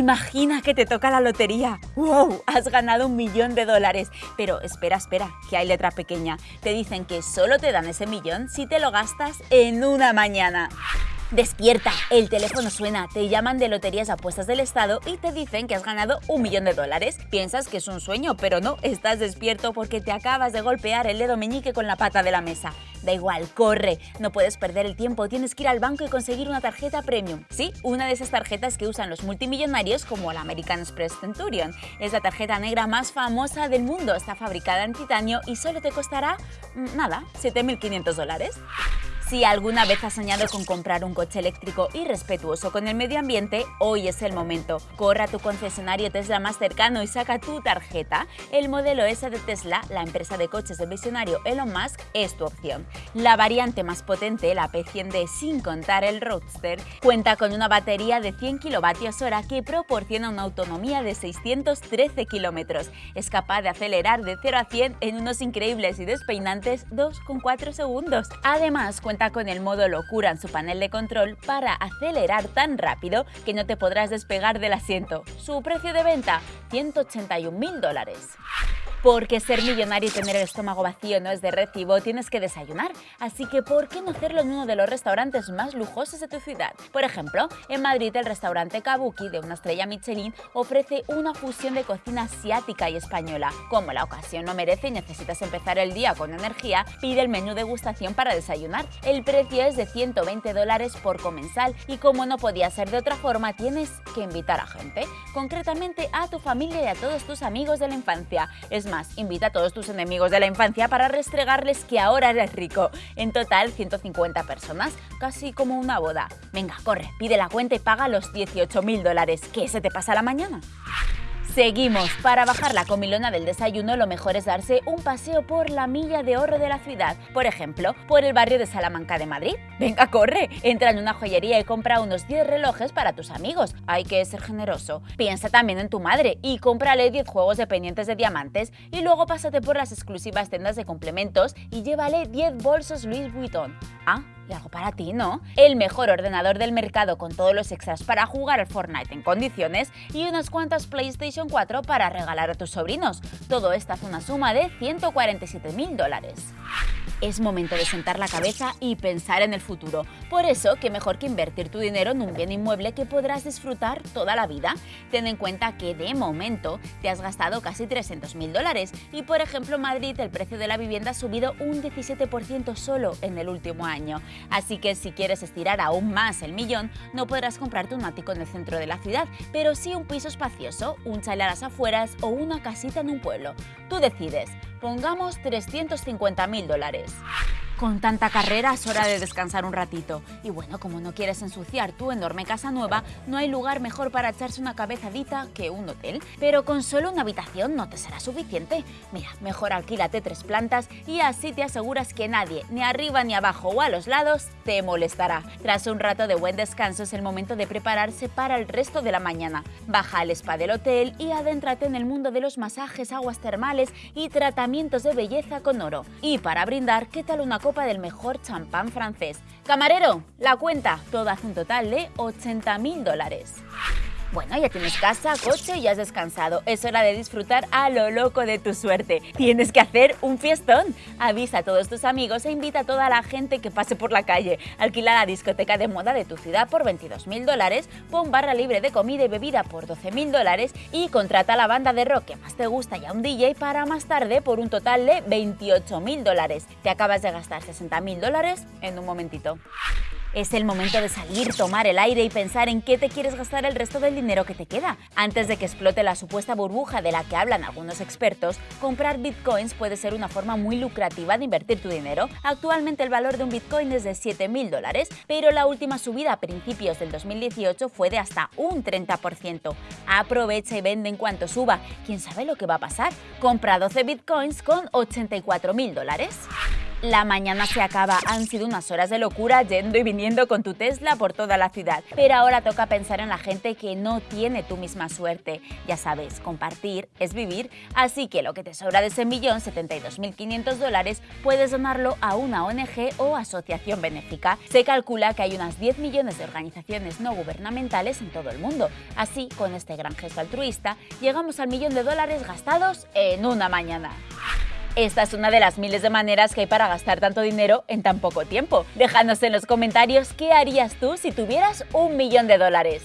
Imagina que te toca la lotería. ¡Wow! Has ganado un millón de dólares. Pero espera, espera, que hay letra pequeña. Te dicen que solo te dan ese millón si te lo gastas en una mañana. Despierta, el teléfono suena, te llaman de Loterías Apuestas del Estado y te dicen que has ganado un millón de dólares. Piensas que es un sueño, pero no, estás despierto porque te acabas de golpear el dedo meñique con la pata de la mesa. Da igual, corre, no puedes perder el tiempo, tienes que ir al banco y conseguir una tarjeta premium. Sí, una de esas tarjetas que usan los multimillonarios como la American Express Centurion. Es la tarjeta negra más famosa del mundo, está fabricada en titanio y solo te costará, mm, nada, 7.500 dólares. Si alguna vez has soñado con comprar un coche eléctrico y respetuoso con el medio ambiente, hoy es el momento. Corra a tu concesionario Tesla más cercano y saca tu tarjeta. El modelo S de Tesla, la empresa de coches del visionario Elon Musk, es tu opción. La variante más potente, la P100D sin contar el Roadster, cuenta con una batería de 100 kWh que proporciona una autonomía de 613 km. Es capaz de acelerar de 0 a 100 en unos increíbles y despeinantes 2,4 segundos. Además, cuenta con el modo locura en su panel de control para acelerar tan rápido que no te podrás despegar del asiento. Su precio de venta, 181 mil dólares. Porque ser millonario y tener el estómago vacío no es de recibo, tienes que desayunar. Así que, ¿por qué no hacerlo en uno de los restaurantes más lujosos de tu ciudad? Por ejemplo, en Madrid el restaurante Kabuki, de una estrella Michelin, ofrece una fusión de cocina asiática y española. Como la ocasión no merece y necesitas empezar el día con energía, pide el menú degustación para desayunar. El precio es de 120 dólares por comensal y como no podía ser de otra forma, tienes que invitar a gente, concretamente a tu familia y a todos tus amigos de la infancia. Es invita a todos tus enemigos de la infancia para restregarles que ahora eres rico. En total, 150 personas, casi como una boda. Venga, corre, pide la cuenta y paga los 18.000 dólares. ¿Qué se te pasa la mañana? Seguimos. Para bajar la comilona del desayuno lo mejor es darse un paseo por la milla de oro de la ciudad. Por ejemplo, por el barrio de Salamanca de Madrid. Venga, corre. Entra en una joyería y compra unos 10 relojes para tus amigos. Hay que ser generoso. Piensa también en tu madre y cómprale 10 juegos de pendientes de diamantes y luego pásate por las exclusivas tiendas de complementos y llévale 10 bolsos Louis Vuitton. Ah, y algo para ti, ¿no? El mejor ordenador del mercado con todos los extras para jugar al Fortnite en condiciones y unas cuantas PlayStation 4 para regalar a tus sobrinos. Todo esto hace una suma de 147 mil dólares. Es momento de sentar la cabeza y pensar en el futuro. Por eso, qué mejor que invertir tu dinero en un bien inmueble que podrás disfrutar toda la vida. Ten en cuenta que de momento te has gastado casi 300 mil dólares y por ejemplo en Madrid el precio de la vivienda ha subido un 17% solo en el último año. Así que si quieres estirar aún más el millón, no podrás comprarte un ático en el centro de la ciudad, pero sí un piso espacioso, un chalet a las afueras o una casita en un pueblo. Tú decides. Pongamos 350 mil dólares. Con tanta carrera es hora de descansar un ratito. Y bueno, como no quieres ensuciar tu enorme casa nueva, no hay lugar mejor para echarse una cabezadita que un hotel. Pero con solo una habitación no te será suficiente. Mira, mejor alquílate tres plantas y así te aseguras que nadie, ni arriba ni abajo o a los lados, te molestará. Tras un rato de buen descanso es el momento de prepararse para el resto de la mañana. Baja al spa del hotel y adéntrate en el mundo de los masajes, aguas termales y tratamientos de belleza con oro. Y para brindar, ¿qué tal una copa del mejor champán francés. Camarero, la cuenta, todo hace un total de 80 mil dólares. Bueno, ya tienes casa, coche y has descansado. Es hora de disfrutar a lo loco de tu suerte. Tienes que hacer un fiestón. Avisa a todos tus amigos e invita a toda la gente que pase por la calle. Alquila la discoteca de moda de tu ciudad por 22 mil dólares, pon barra libre de comida y bebida por 12 mil dólares y contrata a la banda de rock que más te gusta y a un DJ para más tarde por un total de 28 mil dólares. Te acabas de gastar 60 mil dólares en un momentito. Es el momento de salir, tomar el aire y pensar en qué te quieres gastar el resto del dinero que te queda. Antes de que explote la supuesta burbuja de la que hablan algunos expertos, comprar bitcoins puede ser una forma muy lucrativa de invertir tu dinero. Actualmente el valor de un bitcoin es de 7.000 dólares, pero la última subida a principios del 2018 fue de hasta un 30%. Aprovecha y vende en cuanto suba. ¿Quién sabe lo que va a pasar? Compra 12 bitcoins con 84.000 dólares. La mañana se acaba, han sido unas horas de locura yendo y viniendo con tu Tesla por toda la ciudad. Pero ahora toca pensar en la gente que no tiene tu misma suerte. Ya sabes, compartir es vivir, así que lo que te sobra de ese millón, 72.500 dólares, puedes donarlo a una ONG o asociación benéfica. Se calcula que hay unas 10 millones de organizaciones no gubernamentales en todo el mundo. Así, con este gran gesto altruista, llegamos al millón de dólares gastados en una mañana. Esta es una de las miles de maneras que hay para gastar tanto dinero en tan poco tiempo. Déjanos en los comentarios qué harías tú si tuvieras un millón de dólares.